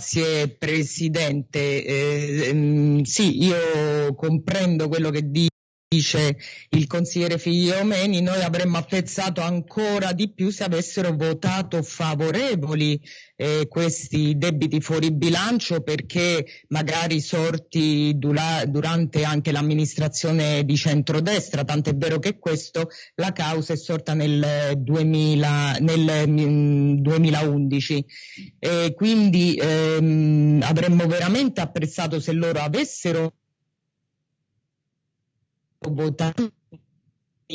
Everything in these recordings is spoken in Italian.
Grazie Presidente. Eh, sì, io comprendo quello che dice dice il consigliere Figliomeni, noi avremmo apprezzato ancora di più se avessero votato favorevoli eh, questi debiti fuori bilancio perché magari sorti dura, durante anche l'amministrazione di centrodestra, tant'è vero che questo la causa è sorta nel, 2000, nel 2011. Eh, quindi ehm, avremmo veramente apprezzato se loro avessero votato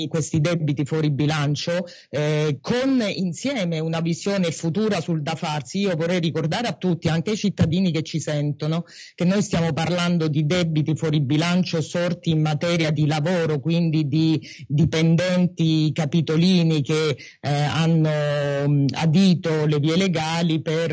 questi debiti fuori bilancio eh, con insieme una visione futura sul da farsi. Io vorrei ricordare a tutti, anche ai cittadini che ci sentono, che noi stiamo parlando di debiti fuori bilancio sorti in materia di lavoro, quindi di dipendenti capitolini che eh, hanno mh, adito le vie legali per,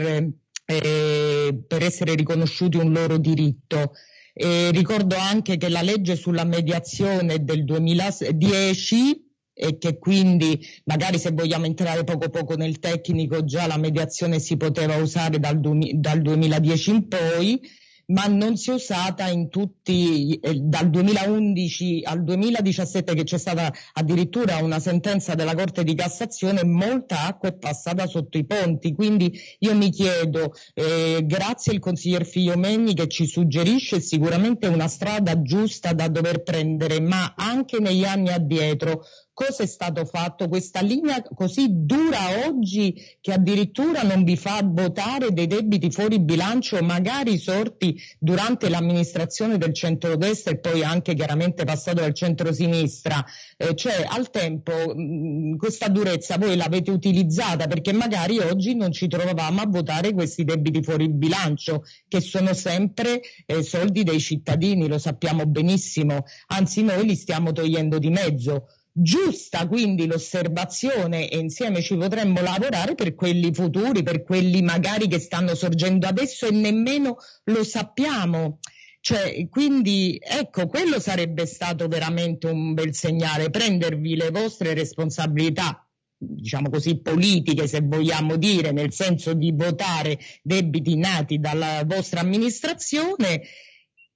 eh, per essere riconosciuti un loro diritto. E ricordo anche che la legge sulla mediazione del 2010 e che quindi magari se vogliamo entrare poco poco nel tecnico già la mediazione si poteva usare dal, dal 2010 in poi ma non si è usata in tutti, eh, dal 2011 al 2017 che c'è stata addirittura una sentenza della Corte di Cassazione, molta acqua è passata sotto i ponti. Quindi io mi chiedo, eh, grazie al consiglier Figliomegni che ci suggerisce sicuramente una strada giusta da dover prendere, ma anche negli anni addietro cosa è stato fatto? Questa linea così dura oggi che addirittura non vi fa votare dei debiti fuori bilancio, magari sorti durante l'amministrazione del centrodestra e poi anche chiaramente passato dal centrosinistra. Eh, cioè al tempo mh, questa durezza voi l'avete utilizzata perché magari oggi non ci trovavamo a votare questi debiti fuori bilancio che sono sempre eh, soldi dei cittadini, lo sappiamo benissimo, anzi noi li stiamo togliendo di mezzo. Giusta quindi l'osservazione e insieme ci potremmo lavorare per quelli futuri, per quelli magari che stanno sorgendo adesso e nemmeno lo sappiamo. Cioè, quindi ecco, quello sarebbe stato veramente un bel segnale, prendervi le vostre responsabilità diciamo così, politiche, se vogliamo dire, nel senso di votare debiti nati dalla vostra amministrazione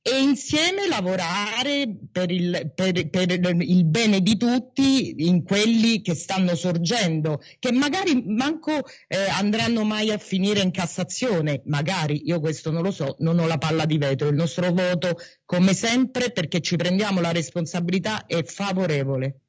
e insieme lavorare per il, per, per il, bene di tutti in quelli che stanno sorgendo, che magari manco eh, andranno mai a finire in Cassazione, magari, io questo non lo so, non ho la palla di vetro, il nostro voto come sempre perché ci prendiamo la responsabilità è favorevole.